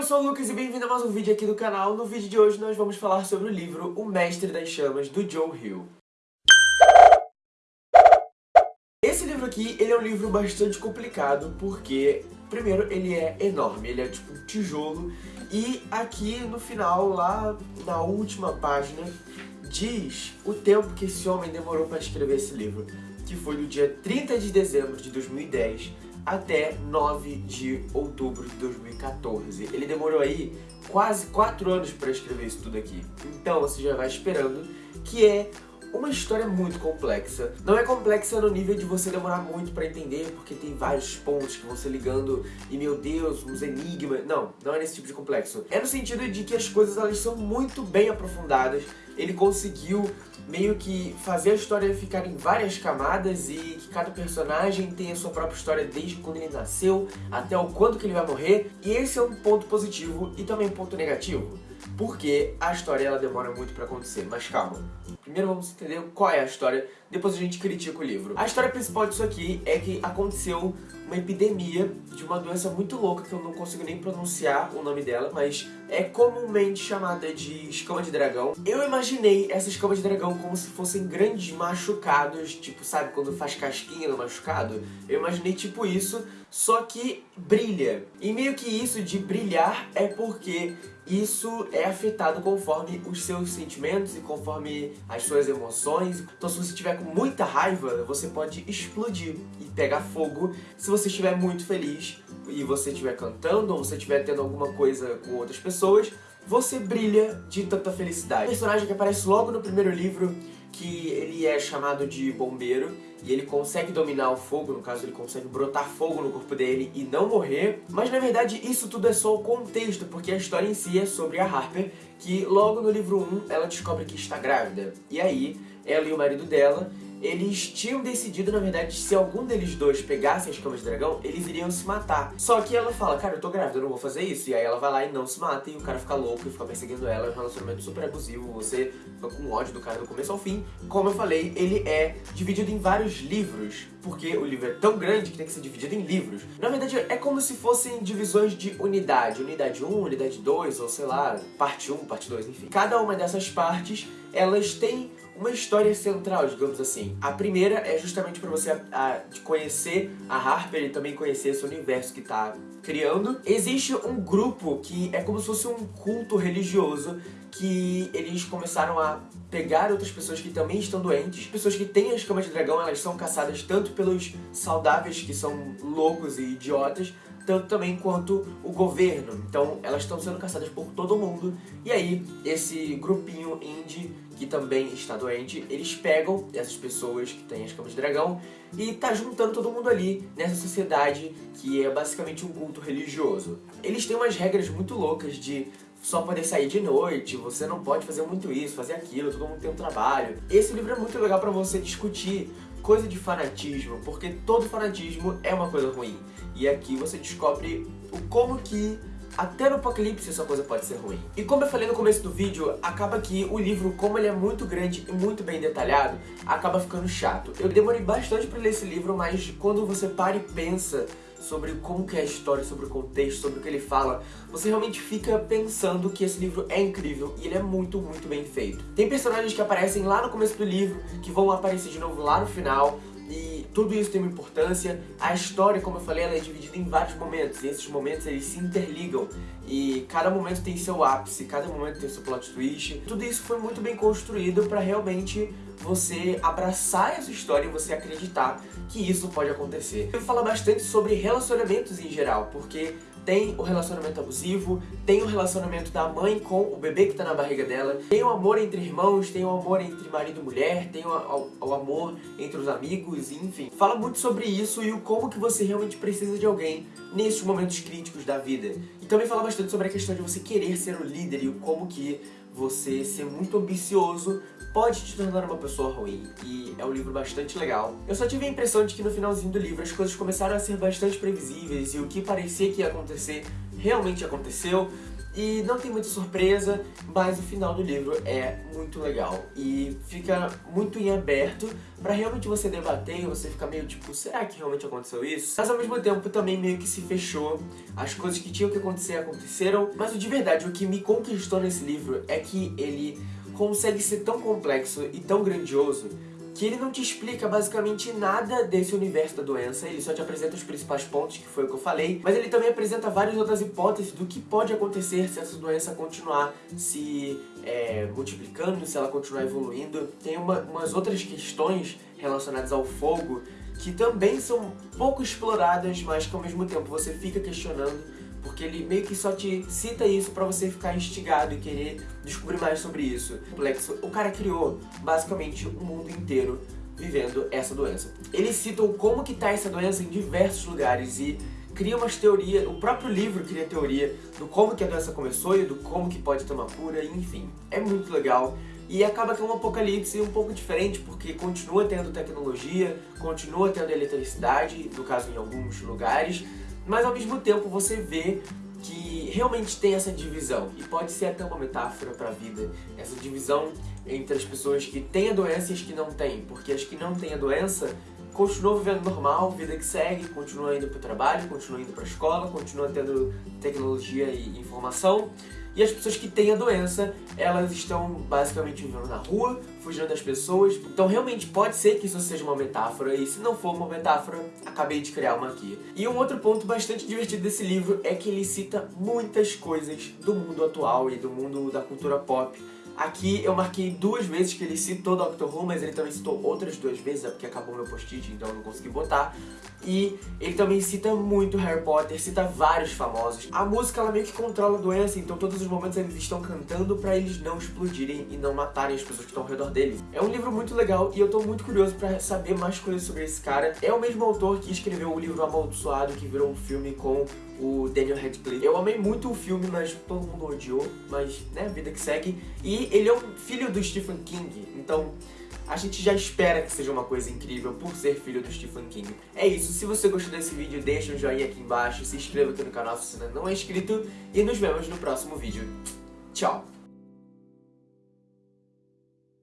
eu sou o Lucas e bem-vindo a mais um vídeo aqui do canal. No vídeo de hoje nós vamos falar sobre o livro O Mestre das Chamas, do Joe Hill. Esse livro aqui, ele é um livro bastante complicado porque, primeiro, ele é enorme, ele é tipo um tijolo e aqui no final, lá na última página, diz o tempo que esse homem demorou para escrever esse livro, que foi do dia 30 de dezembro de 2010 até 9 de outubro de 2014. Ele demorou aí quase 4 anos para escrever isso tudo aqui. Então você já vai esperando que é uma história muito complexa. Não é complexa no nível de você demorar muito pra entender, porque tem vários pontos que vão se ligando e, meu Deus, uns enigmas. Não, não é nesse tipo de complexo. É no sentido de que as coisas elas são muito bem aprofundadas. Ele conseguiu meio que fazer a história ficar em várias camadas e que cada personagem tem a sua própria história desde quando ele nasceu até o quanto que ele vai morrer. E esse é um ponto positivo e também um ponto negativo porque a história ela demora muito pra acontecer, mas calma. Primeiro vamos entender qual é a história, depois a gente critica o livro. A história principal disso aqui é que aconteceu uma epidemia de uma doença muito louca que eu não consigo nem pronunciar o nome dela, mas é comumente chamada de escama de dragão. Eu imaginei essa escama de dragão como se fossem grandes machucados, tipo, sabe, quando faz casquinha no machucado? Eu imaginei tipo isso, só que brilha. E meio que isso de brilhar é porque isso é afetado conforme os seus sentimentos e conforme as suas emoções. Então se você estiver com muita raiva, você pode explodir e pegar fogo. Se você estiver muito feliz e você estiver cantando ou você estiver tendo alguma coisa com outras pessoas, você brilha de tanta felicidade. O personagem que aparece logo no primeiro livro que ele é chamado de bombeiro e ele consegue dominar o fogo, no caso ele consegue brotar fogo no corpo dele e não morrer, mas na verdade isso tudo é só o contexto, porque a história em si é sobre a Harper, que logo no livro 1 ela descobre que está grávida, e aí ela e o marido dela eles tinham decidido, na verdade, se algum deles dois pegasse as camas de dragão, eles iriam se matar. Só que ela fala, cara, eu tô grávida, eu não vou fazer isso. E aí ela vai lá e não se mata, e o cara fica louco e fica perseguindo ela. É um relacionamento super abusivo, você fica com ódio do cara do começo ao fim. Como eu falei, ele é dividido em vários livros, porque o livro é tão grande que tem que ser dividido em livros. Na verdade, é como se fossem divisões de unidade. Unidade 1, unidade 2, ou sei lá, parte 1, parte 2, enfim. Cada uma dessas partes, elas têm uma história central, digamos assim. A primeira é justamente para você a, a, conhecer a Harper e também conhecer esse universo que está criando. Existe um grupo que é como se fosse um culto religioso que eles começaram a pegar outras pessoas que também estão doentes. Pessoas que têm as camas de dragão, elas são caçadas tanto pelos saudáveis, que são loucos e idiotas, tanto também quanto o governo. Então elas estão sendo caçadas por todo mundo. E aí, esse grupinho indie que também está doente, eles pegam essas pessoas que têm as camas de dragão e tá juntando todo mundo ali nessa sociedade que é basicamente um culto religioso. Eles têm umas regras muito loucas de só poder sair de noite, você não pode fazer muito isso, fazer aquilo, todo mundo tem um trabalho. Esse livro é muito legal pra você discutir coisa de fanatismo, porque todo fanatismo é uma coisa ruim. E aqui você descobre o como que até no apocalipse essa coisa pode ser ruim. E como eu falei no começo do vídeo, acaba que o livro, como ele é muito grande e muito bem detalhado, acaba ficando chato. Eu demorei bastante pra ler esse livro, mas quando você para e pensa sobre como que é a história, sobre o contexto, sobre o que ele fala, você realmente fica pensando que esse livro é incrível e ele é muito, muito bem feito. Tem personagens que aparecem lá no começo do livro, que vão aparecer de novo lá no final, e tudo isso tem uma importância. A história, como eu falei, ela é dividida em vários momentos, e esses momentos eles se interligam, e cada momento tem seu ápice, cada momento tem seu plot twist. Tudo isso foi muito bem construído para realmente você abraçar essa história e você acreditar que isso pode acontecer. Eu falo bastante sobre relacionamentos em geral, porque tem o relacionamento abusivo, tem o relacionamento da mãe com o bebê que tá na barriga dela, tem o amor entre irmãos, tem o amor entre marido e mulher, tem o, o, o amor entre os amigos, enfim. Fala muito sobre isso e o como que você realmente precisa de alguém nesses momentos críticos da vida. E também fala bastante sobre a questão de você querer ser o líder e o como que você ser muito ambicioso pode te tornar uma pessoa ruim, e é um livro bastante legal. Eu só tive a impressão de que no finalzinho do livro as coisas começaram a ser bastante previsíveis, e o que parecia que ia acontecer realmente aconteceu, e não tem muita surpresa, mas o final do livro é muito legal. E fica muito em aberto pra realmente você debater e você ficar meio tipo, será que realmente aconteceu isso? Mas ao mesmo tempo também meio que se fechou, as coisas que tinham que acontecer aconteceram, mas de verdade, o que me conquistou nesse livro é que ele consegue ser tão complexo e tão grandioso que ele não te explica basicamente nada desse universo da doença, ele só te apresenta os principais pontos, que foi o que eu falei, mas ele também apresenta várias outras hipóteses do que pode acontecer se essa doença continuar se é, multiplicando, se ela continuar evoluindo. Tem uma, umas outras questões relacionadas ao fogo que também são pouco exploradas, mas que ao mesmo tempo você fica questionando porque ele meio que só te cita isso pra você ficar instigado e querer descobrir mais sobre isso. O cara criou, basicamente, o mundo inteiro vivendo essa doença. Eles citam como que tá essa doença em diversos lugares e cria umas teorias, o próprio livro cria teoria do como que a doença começou e do como que pode ter uma cura, enfim. É muito legal. E acaba que é um apocalipse um pouco diferente, porque continua tendo tecnologia, continua tendo eletricidade, no caso em alguns lugares, mas ao mesmo tempo você vê que realmente tem essa divisão, e pode ser até uma metáfora para a vida, essa divisão entre as pessoas que têm a doença e as que não têm, porque as que não têm a doença continuam vivendo normal, vida que segue, continuam indo para o trabalho, continuam indo para a escola, continuam tendo tecnologia e informação, e as pessoas que têm a doença, elas estão basicamente vivendo na rua, fugindo das pessoas. Então realmente pode ser que isso seja uma metáfora, e se não for uma metáfora, acabei de criar uma aqui. E um outro ponto bastante divertido desse livro é que ele cita muitas coisas do mundo atual e do mundo da cultura pop Aqui eu marquei duas vezes que ele citou Doctor Who, mas ele também citou outras duas vezes, é porque acabou meu post-it, então eu não consegui botar. E ele também cita muito Harry Potter, cita vários famosos. A música ela meio que controla a doença, então todos os momentos eles estão cantando pra eles não explodirem e não matarem as pessoas que estão ao redor deles. É um livro muito legal e eu tô muito curioso pra saber mais coisas sobre esse cara. É o mesmo autor que escreveu o livro Amaldiçoado, que virou um filme com o Daniel Radcliffe. Eu amei muito o filme, mas todo mundo odiou, mas, né, vida que segue. E ele é um filho do Stephen King, então a gente já espera que seja uma coisa incrível por ser filho do Stephen King. É isso, se você gostou desse vídeo, deixa um joinha aqui embaixo, se inscreva aqui no canal se ainda não é inscrito e nos vemos no próximo vídeo. Tchau!